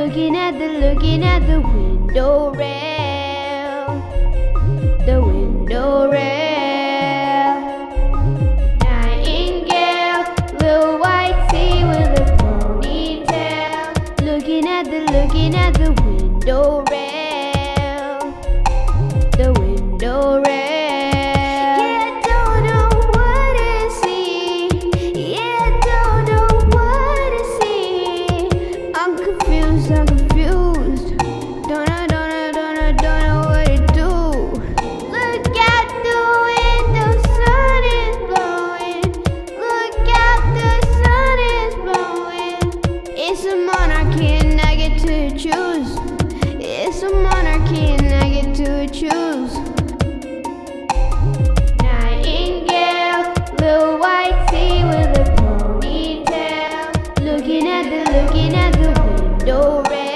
looking at the, looking at the window rail. The window rail. Nightingale, little white with a. Looking at the, looking at the window rail. monarchy and I get to choose. It's a monarchy and I get to choose. Nightingale, little white with a ponytail. Looking at the, looking at the window red.